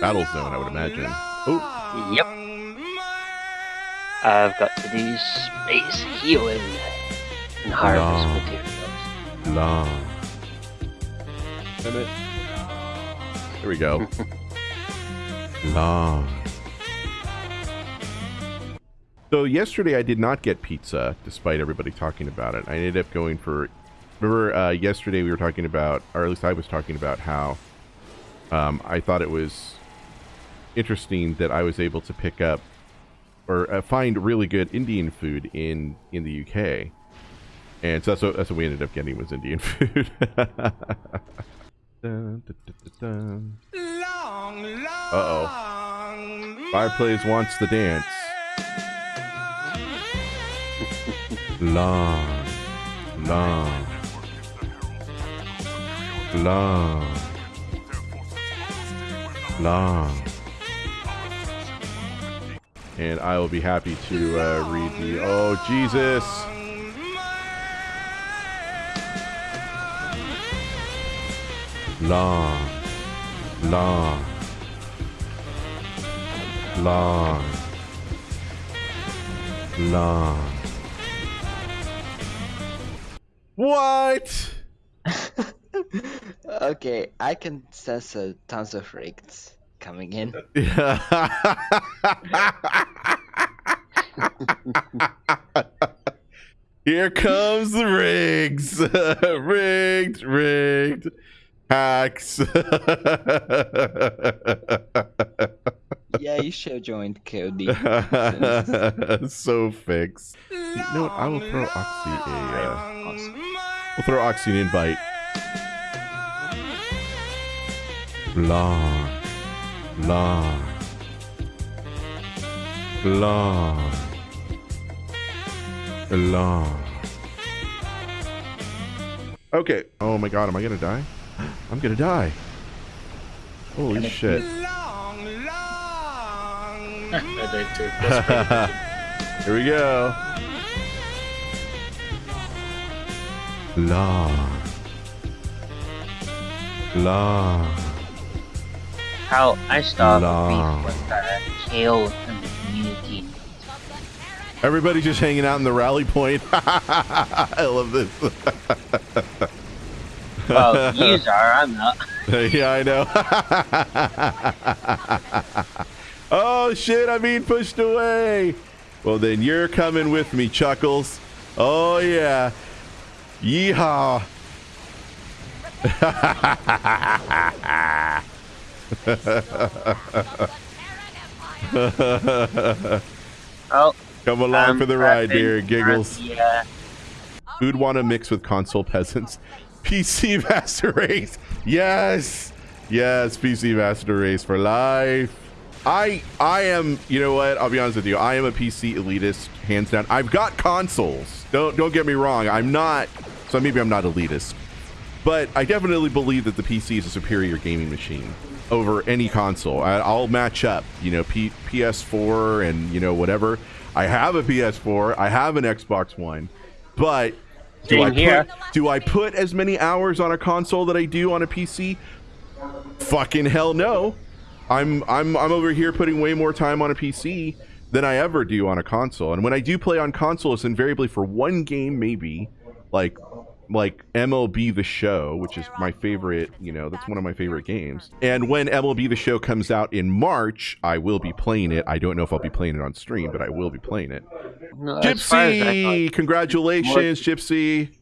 battle zone, I would imagine. Oh, Yep. I've got to do space healing and harvest No. materials. long. Damn it. There we go. long. So yesterday I did not get pizza, despite everybody talking about it. I ended up going for. Remember, uh, yesterday we were talking about, or at least I was talking about how um, I thought it was interesting that I was able to pick up or uh, find really good Indian food in in the UK, and so that's what, that's what we ended up getting was Indian food. Dun, dun, dun, dun, dun. Uh-oh. Fireplace wants the dance. long, long, long, long. And I will be happy to uh, read the. Oh, Jesus! Long, long, long, long. What? okay, I can sense tons of rigs coming in. Here comes the rigs. rigged, rigged. Hacks. yeah, you should have joined KOD. so fixed. You know what? I will throw Oxy a. Uh, Awesome. we'll throw Oxy an invite. Long. Long. Long. Long. Okay. Oh my god, am I gonna die? I'm gonna die. Holy shit. I did too. That's Here we go. Long. Long. How I start Long. beef with the kale and the community. Everybody just hanging out in the rally point. I love this. Well, yous are, I'm not. yeah, I know. oh shit, I'm being pushed away. Well, then you're coming with me, Chuckles. Oh yeah. Yeehaw. Oh, Come along I'm for the ride, dear Giggles. uh, Who'd want to mix with console peasants? PC Master Race. Yes. Yes, PC Master Race for life. I I am, you know what? I'll be honest with you. I am a PC elitist, hands down. I've got consoles. Don't don't get me wrong. I'm not so maybe I'm not elitist. But I definitely believe that the PC is a superior gaming machine over any console. I, I'll match up, you know, P, PS4 and you know whatever. I have a PS4. I have an Xbox One, but do I here. put do I put as many hours on a console that I do on a PC? Fucking hell no. I'm I'm I'm over here putting way more time on a PC than I ever do on a console. And when I do play on console, it's invariably for one game, maybe like like MLB The Show, which is my favorite. You know, that's one of my favorite games. And when MLB The Show comes out in March, I will be playing it. I don't know if I'll be playing it on stream, but I will be playing it. no, as as I Gypsy, congratulations, Gypsy.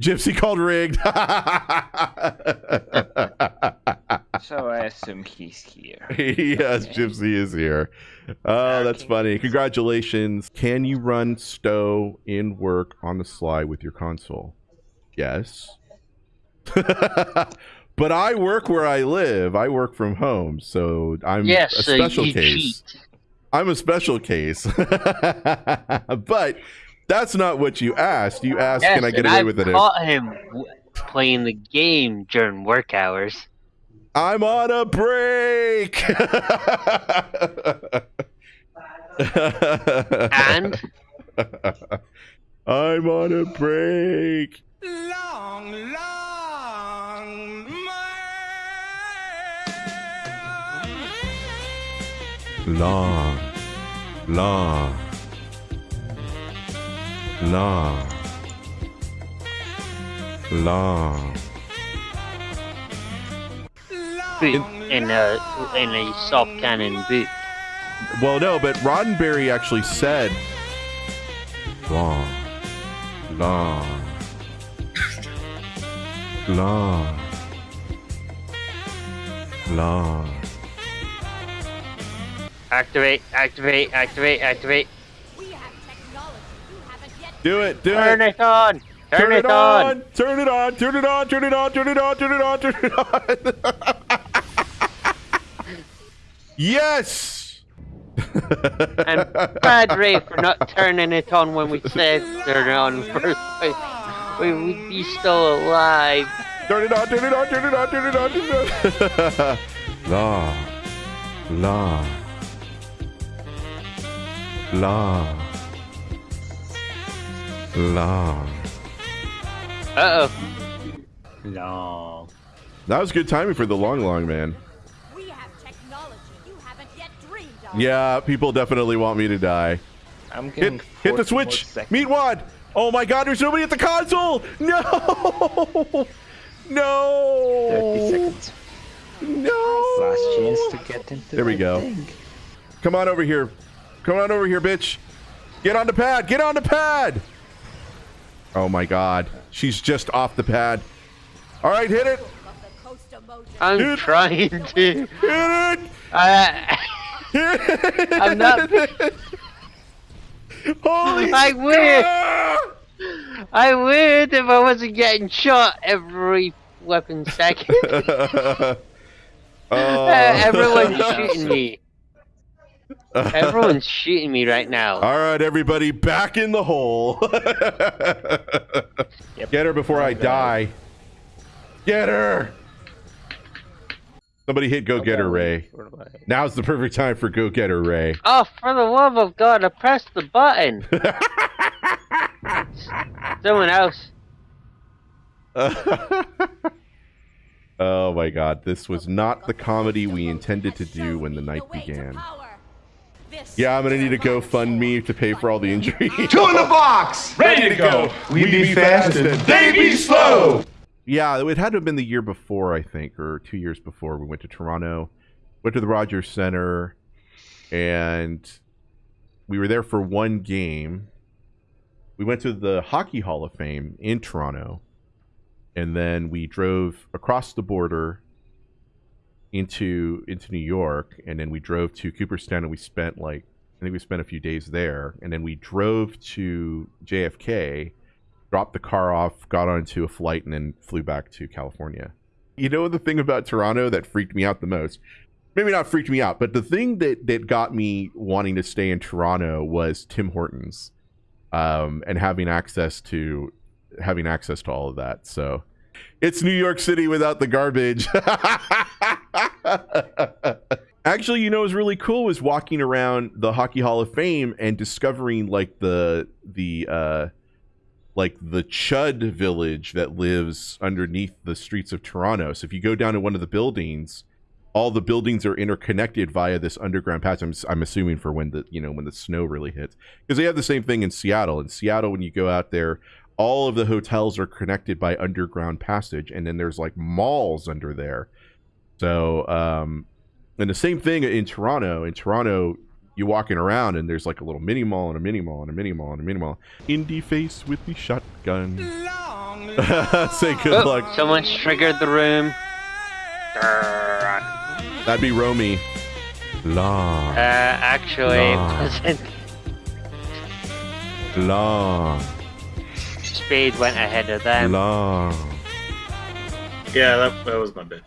Gypsy called rigged. So I assume he's here. yes, Okay. Gypsy is here. Oh, that's funny. Congratulations. Can you run Stow in work on the sly with your console? Yes. but I work where I live. I work from home, so I'm yes, a so special you case. cheat. I'm a special case. but that's not what you asked. You asked, Yes, can I get away I've with it? caught him playing the game during work hours. I'm on a break. And I'm on a break. Long, long, long, long. Boot in uh, a in a soft cannon boot. Well, no, but Roddenberry actually said long, long, long, long. Activate, activate, activate, activate. We have technology you haven't yet Do it, do Turn it. it on. Turn, Turn it, it on. on. Turn it on. Turn it on. Turn it on. Turn it on. Turn it on. Turn it on. yes. And bad Ray for not turning it on when we said turn it on first. We would be still alive. Turn it on. Turn it on. Turn it on. Turn it on. Turn it on. long, long, long, long. Uh oh. Long. That was good timing for the long, long man. We have technology you haven't yet dreamed of. Yeah, people definitely want me to die. I'm getting Hit, hit the switch. seconds. Meet Wad. Oh my God! There's nobody at the console. No. No. 30 seconds. No. Last chance to get into There we go. thing. Come on over here. Come on over here, bitch. Get on the pad. Get on the pad. Oh my God. She's just off the pad. All right, hit it. Of the Coast Mojo. I'm Dude. trying to. Hit it. Uh, Hit. I'm not. Holy I would. I would if I wasn't getting shot every weapon second. oh. Uh, everyone's shooting me. Everyone's shooting me right now. All right, everybody, back in the hole. Get her before I die. Get her. Somebody hit go get her, Ray. Now's the perfect time for go get her, Ray. Oh, for the love of God, I pressed the button. Someone else. oh my god, this was not the comedy we intended to do when the night began. Yeah, I'm gonna need a GoFundMe to pay for all the injuries. Two in the box! Ready to go! We be fast and they be slow! Yeah, it had to have been the year before, I think, or two years before. We went to Toronto, went to the Rogers Center, and we were there for one game. We went to the Hockey Hall of Fame in Toronto, and then we drove across the border into into New York, and then we drove to Cooperstown, and we spent like I think we spent a few days there, and then we drove to JFK dropped the car off, got onto a flight, and then flew back to California. You know the thing about Toronto that freaked me out the most? Maybe not freaked me out, but the thing that that got me wanting to stay in Toronto was Tim Hortons, um, and having access to having access to all of that. So it's New York City without the garbage. Actually, you know, what was really cool was walking around the Hockey Hall of Fame and discovering like the the uh, like the Chud village that lives underneath the streets of Toronto. So if you go down to one of the buildings, all the buildings are interconnected via this underground passage. I'm, I'm assuming for when the you know when the snow really hits, because they have the same thing in Seattle. In Seattle, when you go out there, all of the hotels are connected by underground passage, and then there's like malls under there. So, um, and the same thing in Toronto. In Toronto, you're walking around and there's like a little mini mall and a mini mall and a mini mall and a mini mall. Indie face with the shotgun. Say good Oh, luck. someone's triggered the room. That'd be Romy. Long, Uh, actually, it wasn't. long, Speed went ahead of them. long. Yeah, that, that was my bit.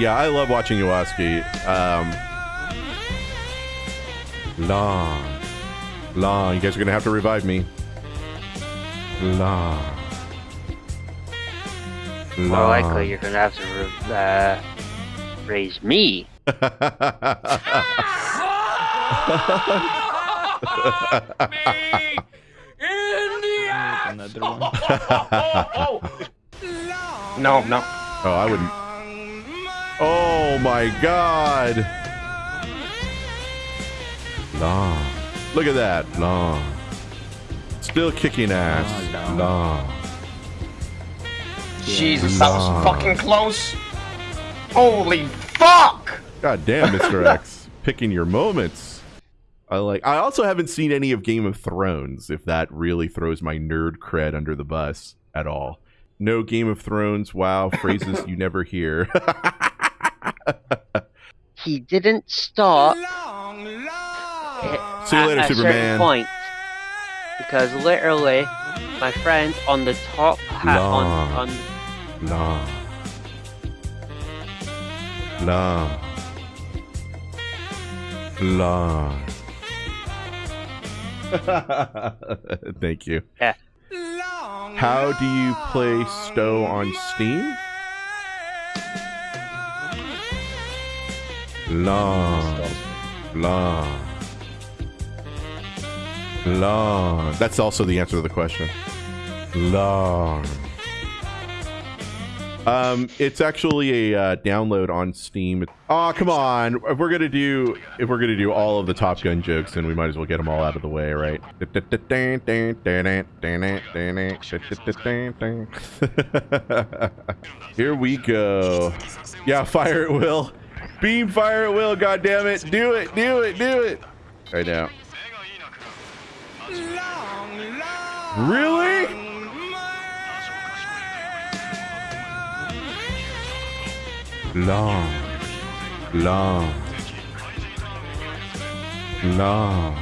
Yeah, I love watching Iwaski. Um, long, long. You guys are gonna have to revive me. Long. More likely, you're gonna have to uh, raise me. Another one. No, no. Oh, I wouldn't. Oh Oh my god. Long. Look at that. Long. Still kicking ass. Long. Long. Jesus, that was fucking close. Holy fuck! God damn, Mr. X. Picking your moments. I like I also haven't seen any of Game of Thrones, if that really throws my nerd cred under the bus at all. No Game of Thrones, wow, phrases you never hear. He didn't stop See you at later, a certain Superman. point because literally, my friend on the top hat on Long. on Long. Long. Long. Thank you. Yeah. How do you play Stow on Steam? Long. Long. Long. That's also the answer to the question. Long. Um, it's actually a uh, download on Steam. Oh, come on! If we're gonna do if we're gonna do all of the Top Gun jokes, then we might as well get them all out of the way, right? Here we go. Yeah, fire at will. Beam fire at will. God damn it! Do it! Do it! Do it! Right now. Really? Long, long, long.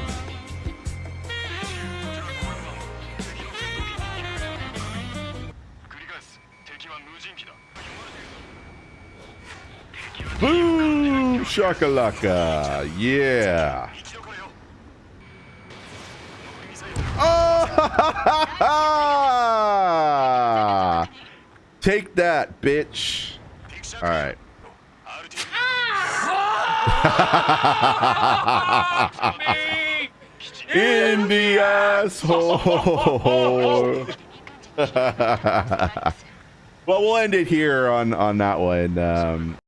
Boom! Shakalaka! Yeah! Oh! Take that, bitch! Alright. In the asshole. well, we'll end it here on on that one. Um,